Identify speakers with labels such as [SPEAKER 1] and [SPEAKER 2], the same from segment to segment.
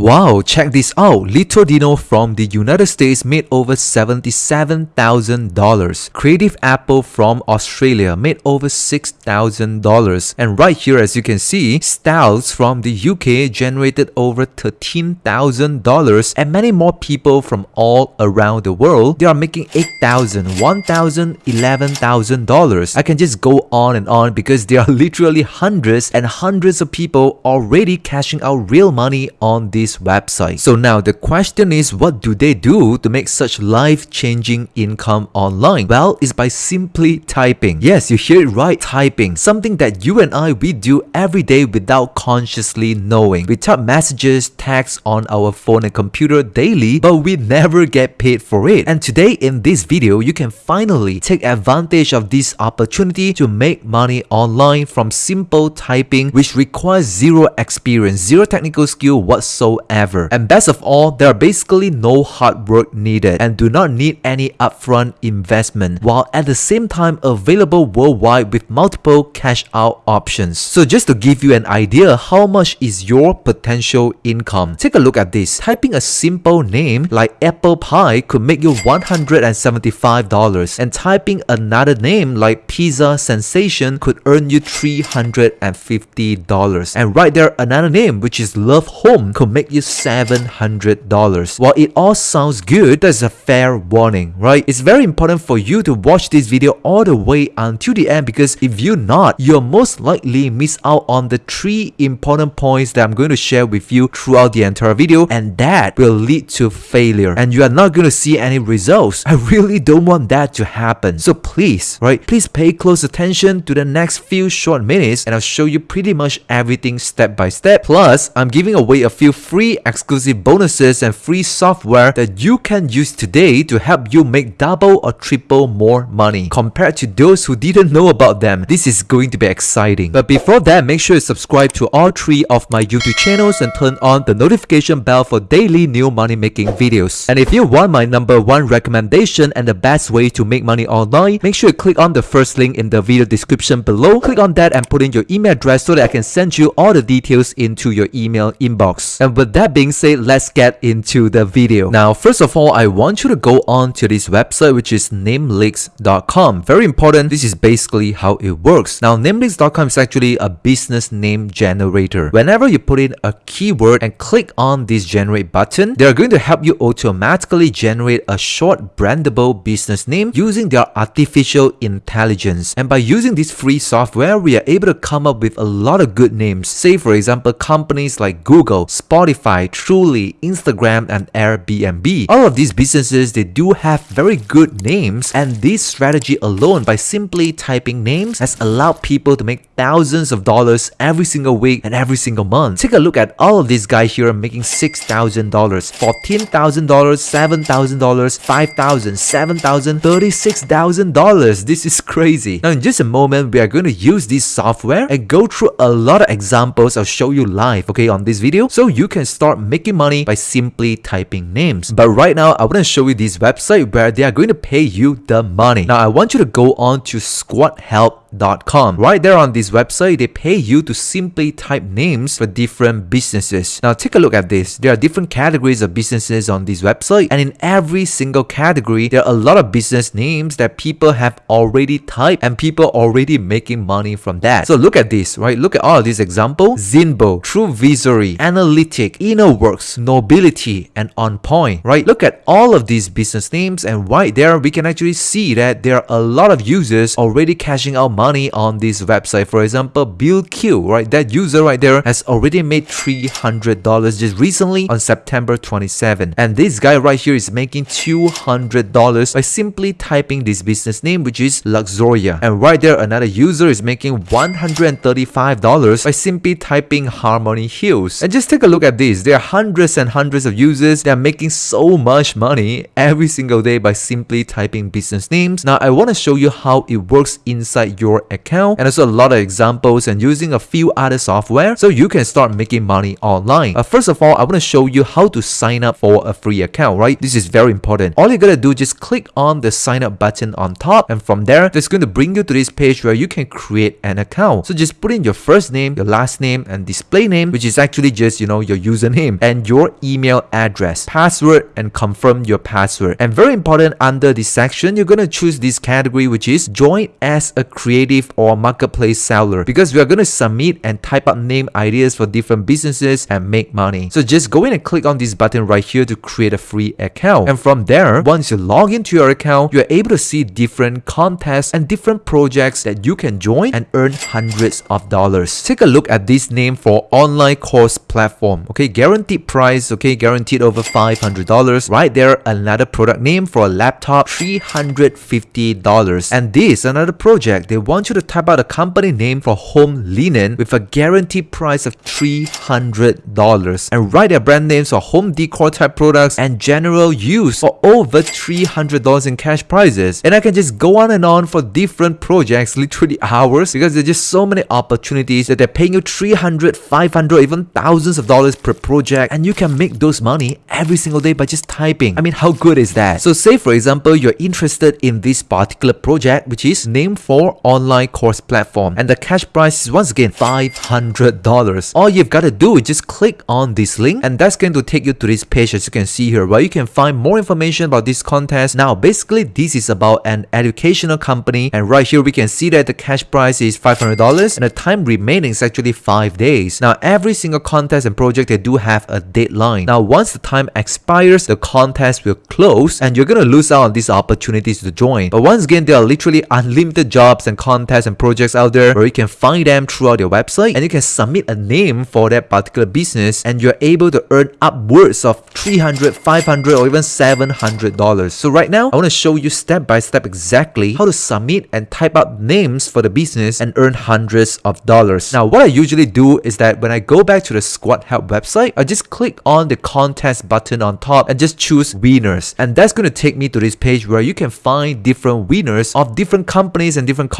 [SPEAKER 1] Wow, check this out. Little Dino from the United States made over $77,000. Creative Apple from Australia made over $6,000. And right here, as you can see, Styles from the UK generated over $13,000. And many more people from all around the world, they are making $8,000, $1,000, $11,000. I can just go on and on because there are literally hundreds and hundreds of people already cashing out real money on this website. So now the question is what do they do to make such life-changing income online? Well, it's by simply typing. Yes, you hear it right, typing. Something that you and I, we do every day without consciously knowing. We type messages, texts on our phone and computer daily, but we never get paid for it. And today in this video, you can finally take advantage of this opportunity to make money online from simple typing which requires zero experience, zero technical skill whatsoever ever. And best of all, there are basically no hard work needed and do not need any upfront investment while at the same time available worldwide with multiple cash out options. So just to give you an idea how much is your potential income, take a look at this. Typing a simple name like apple pie could make you $175 and typing another name like pizza sensation could earn you $350 and right there another name which is love home could make you you $700. While it all sounds good, there's a fair warning, right? It's very important for you to watch this video all the way until the end because if you're not, you'll most likely miss out on the three important points that I'm going to share with you throughout the entire video and that will lead to failure and you are not going to see any results. I really don't want that to happen. So please, right, please pay close attention to the next few short minutes and I'll show you pretty much everything step by step. Plus, I'm giving away a few free exclusive bonuses and free software that you can use today to help you make double or triple more money compared to those who didn't know about them. This is going to be exciting. But before that, make sure you subscribe to all three of my YouTube channels and turn on the notification bell for daily new money making videos. And if you want my number one recommendation and the best way to make money online, make sure you click on the first link in the video description below. Click on that and put in your email address so that I can send you all the details into your email inbox. And with that being said, let's get into the video. Now, first of all, I want you to go on to this website, which is namelix.com. Very important. This is basically how it works. Now, namelix.com is actually a business name generator. Whenever you put in a keyword and click on this generate button, they're going to help you automatically generate a short brandable business name using their artificial intelligence. And by using this free software, we are able to come up with a lot of good names. Say, for example, companies like Google, Spotify, Shopify, Truly, Instagram, and Airbnb. All of these businesses, they do have very good names and this strategy alone by simply typing names has allowed people to make thousands of dollars every single week and every single month. Take a look at all of these guys here making $6,000, $14,000, $7,000, $5,000, $7,000, $36,000. This is crazy. Now in just a moment, we are going to use this software and go through a lot of examples I'll show you live, okay, on this video so you can start making money by simply typing names. But right now, I want to show you this website where they are going to pay you the money. Now, I want you to go on to squadhelp Com. Right there on this website, they pay you to simply type names for different businesses. Now take a look at this. There are different categories of businesses on this website and in every single category, there are a lot of business names that people have already typed and people already making money from that. So look at this, right? Look at all these examples. Zinbo, True TrueVisory, Analytic, InnoWorks, Nobility, and On Point, right? Look at all of these business names and right there, we can actually see that there are a lot of users already cashing out money on this website. For example, Bill Q, right? That user right there has already made $300 just recently on September 27. And this guy right here is making $200 by simply typing this business name, which is Luxoria. And right there, another user is making $135 by simply typing Harmony Hills. And just take a look at this. There are hundreds and hundreds of users that are making so much money every single day by simply typing business names. Now, I want to show you how it works inside your your account and also a lot of examples and using a few other software so you can start making money online. Uh, first of all, I want to show you how to sign up for a free account, right? This is very important. All you gotta do just click on the sign up button on top and from there, it's going to bring you to this page where you can create an account. So just put in your first name, your last name and display name, which is actually just, you know, your username and your email address, password and confirm your password. And very important under this section, you're going to choose this category, which is join as a creative or marketplace seller because we are going to submit and type up name ideas for different businesses and make money. So just go in and click on this button right here to create a free account. And from there, once you log into your account, you're able to see different contests and different projects that you can join and earn hundreds of dollars. Take a look at this name for online course platform. Okay, guaranteed price, okay, guaranteed over $500. Right there, another product name for a laptop, $350. And this, another project, they want you to type out a company name for home linen with a guaranteed price of $300. And write their brand names for home decor type products and general use for over $300 in cash prizes. And I can just go on and on for different projects, literally hours, because there's just so many opportunities that they're paying you 300, 500, even thousands of dollars per project, and you can make those money every single day by just typing. I mean, how good is that? So say for example, you're interested in this particular project, which is named for online course platform, and the cash price is once again $500. All you've got to do is just click on this link, and that's going to take you to this page as you can see here, where you can find more information about this contest. Now, basically, this is about an educational company, and right here we can see that the cash price is $500 and the time remaining is actually 5 days. Now every single contest and project they do have a deadline. Now once the time expires, the contest will close and you're gonna lose out on these opportunities to join. But once again, there are literally unlimited jobs and contests and projects out there where you can find them throughout your website and you can submit a name for that particular business and you're able to earn upwards of 300 500 or even 700 dollars. So right now, I want to show you step by step exactly how to submit and type out names for the business and earn hundreds of dollars. Now, what I usually do is that when I go back to the Squad Help website, I just click on the contest button on top and just choose winners. And that's going to take me to this page where you can find different winners of different companies and different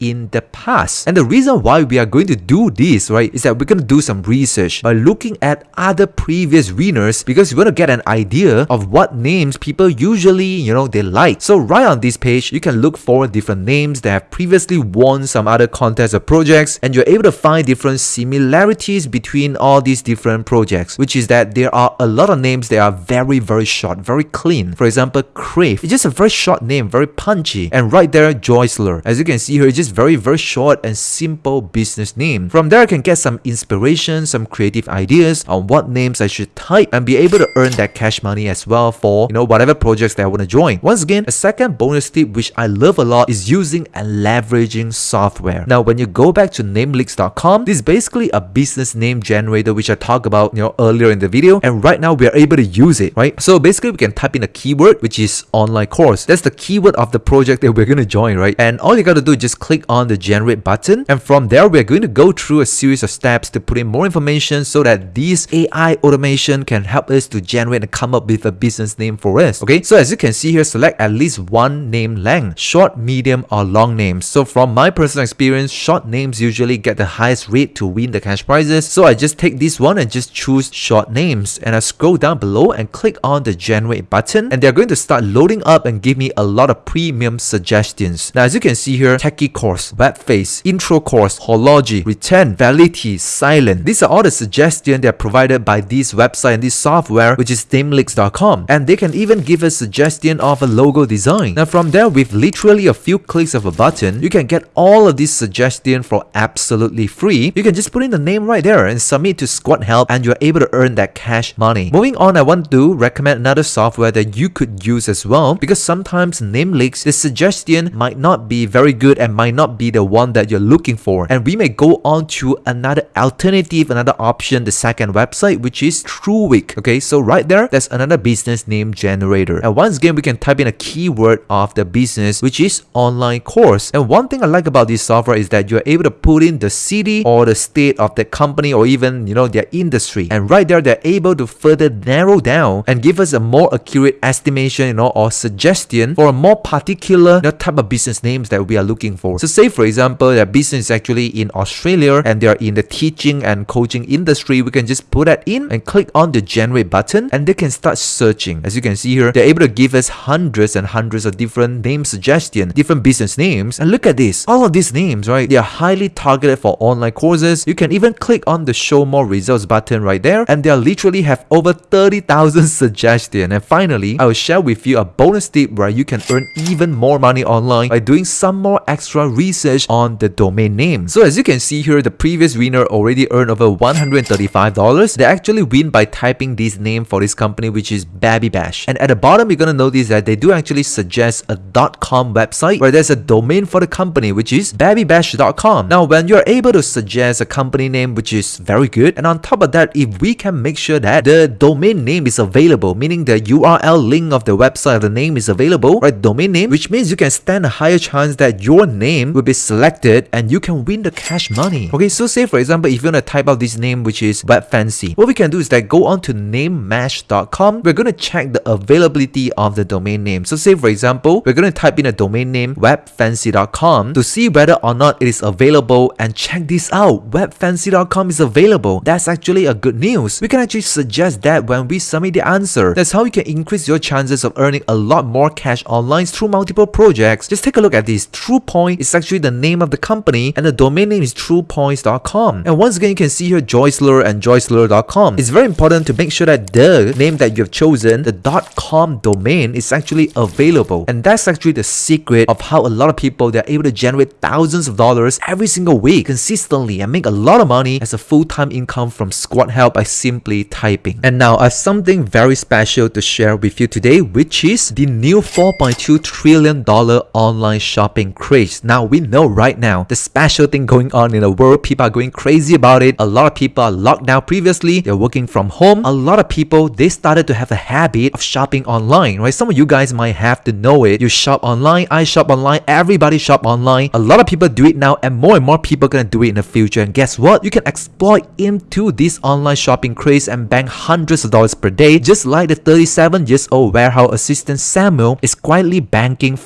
[SPEAKER 1] in the past. And the reason why we are going to do this, right, is that we're going to do some research by looking at other previous winners because we want to get an idea of what names people usually, you know, they like. So right on this page, you can look for different names that have previously won some other contests or projects and you're able to find different similarities between all these different projects, which is that there are a lot of names that are very, very short, very clean. For example, Crave. It's just a very short name, very punchy. And right there, Joyceler. As you can see here, it's just very, very short and simple business name. From there, I can get some inspiration, some creative ideas on what names I should type and be able to earn that cash money as well for, you know, whatever projects that I want to join. Once again, a second bonus tip which I love a lot is using and leveraging software. Now, when you go back to namelix.com, this is basically a business name generator which I talked about, you know, earlier in the video. And right now we are able to use it, right? So basically we can type in a keyword which is online course. That's the keyword of the project that we're going to join, right? And all you got to do just click on the generate button. And from there, we're going to go through a series of steps to put in more information so that this AI automation can help us to generate and come up with a business name for us. Okay, so as you can see here, select at least one name length, short, medium, or long names. So from my personal experience, short names usually get the highest rate to win the cash prizes. So I just take this one and just choose short names. And I scroll down below and click on the generate button. And they're going to start loading up and give me a lot of premium suggestions. Now, as you can see here, techie course, web face, intro course, horology, return, validity, silent. These are all the suggestions that are provided by this website and this software, which is namelix.com. And they can even give a suggestion of a logo design. Now, from there, with literally a few clicks of a button, you can get all of these suggestions for absolutely free. You can just put in the name right there and submit to Squad Help and you're able to earn that cash money. Moving on, I want to recommend another software that you could use as well because sometimes Namelix, the suggestion might not be very good and might not be the one that you're looking for. And we may go on to another alternative, another option, the second website, which is TrueWick. Okay, so right there, that's another business name generator. And once again, we can type in a keyword of the business, which is online course. And one thing I like about this software is that you're able to put in the city or the state of the company or even, you know, their industry. And right there, they're able to further narrow down and give us a more accurate estimation, you know, or suggestion for a more particular you know, type of business names that we are looking looking for. So say for example, their business is actually in Australia and they are in the teaching and coaching industry, we can just put that in and click on the generate button and they can start searching. As you can see here, they're able to give us hundreds and hundreds of different name suggestions, different business names. And look at this, all of these names, right? They are highly targeted for online courses. You can even click on the show more results button right there and they literally have over 30,000 suggestions. And finally, I will share with you a bonus tip where you can earn even more money online by doing some more extra research on the domain name. So as you can see here, the previous winner already earned over $135. They actually win by typing this name for this company which is Babby Bash. And at the bottom, you're gonna notice that they do actually suggest a .com website where there's a domain for the company which is babbybash.com. Now when you're able to suggest a company name which is very good and on top of that, if we can make sure that the domain name is available, meaning the URL link of the website, of the name is available, right? Domain name, which means you can stand a higher chance that your name will be selected and you can win the cash money. Okay, so say for example, if you want to type out this name which is Web Fancy, what we can do is that go on to namemash.com. We're going to check the availability of the domain name. So say for example, we're going to type in a domain name webfancy.com to see whether or not it is available and check this out. Webfancy.com is available. That's actually a good news. We can actually suggest that when we submit the answer. That's how you can increase your chances of earning a lot more cash online through multiple projects. Just take a look at this. TruePoint is actually the name of the company and the domain name is truepoints.com. And once again, you can see here Joyceler and Joyceler.com. It's very important to make sure that the name that you have chosen, the .com domain is actually available. And that's actually the secret of how a lot of people they're able to generate thousands of dollars every single week consistently and make a lot of money as a full-time income from squad help by simply typing. And now I have something very special to share with you today, which is the new $4.2 trillion online shopping craze. Now we know right now the special thing going on in the world, people are going crazy about it. A lot of people are locked down previously, they're working from home. A lot of people, they started to have a habit of shopping online, right? Some of you guys might have to know it. You shop online, I shop online, everybody shop online. A lot of people do it now and more and more people are gonna do it in the future. And guess what? You can exploit into this online shopping craze and bank hundreds of dollars per day, just like the 37 years old warehouse assistant Samuel is quietly banking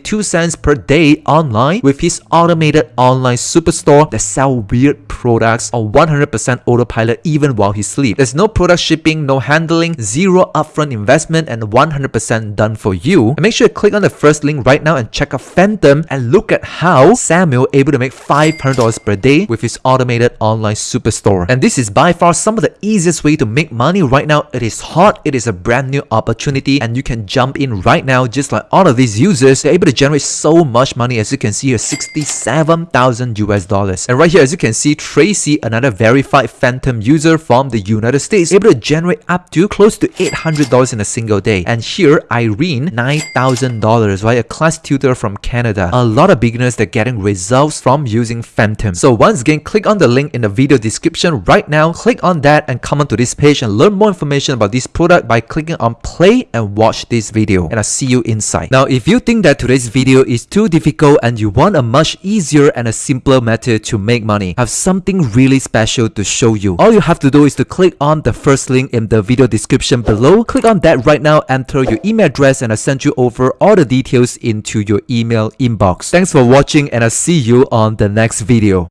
[SPEAKER 1] $574.32 per day online with his automated online superstore that sell weird products on 100% autopilot even while he sleeps. There's no product shipping, no handling, zero upfront investment, and 100% done for you. And make sure you click on the first link right now and check out Phantom and look at how Samuel able to make $500 per day with his automated online superstore. And this is by far some of the easiest way to make money right now. It is hot, it is a brand new opportunity, and you can jump in right now just like all of these users. They're able to generate so much money as you can see here, 67,000 US dollars. And right here, as you can see, Tracy, another verified Phantom user from the United States, able to generate up to close to $800 in a single day. And here, Irene, $9,000, right? A class tutor from Canada. A lot of beginners that are getting results from using Phantom. So once again, click on the link in the video description right now. Click on that and come onto this page and learn more information about this product by clicking on play and watch this video. And I'll see you inside. Now, if you think that today's video is too difficult and you want a much easier and a simpler method to make money, I have something really special to show you. All you have to do is to click on the first link in the video description below. Click on that right now, enter your email address and I'll send you over all the details into your email inbox. Thanks for watching and I'll see you on the next video.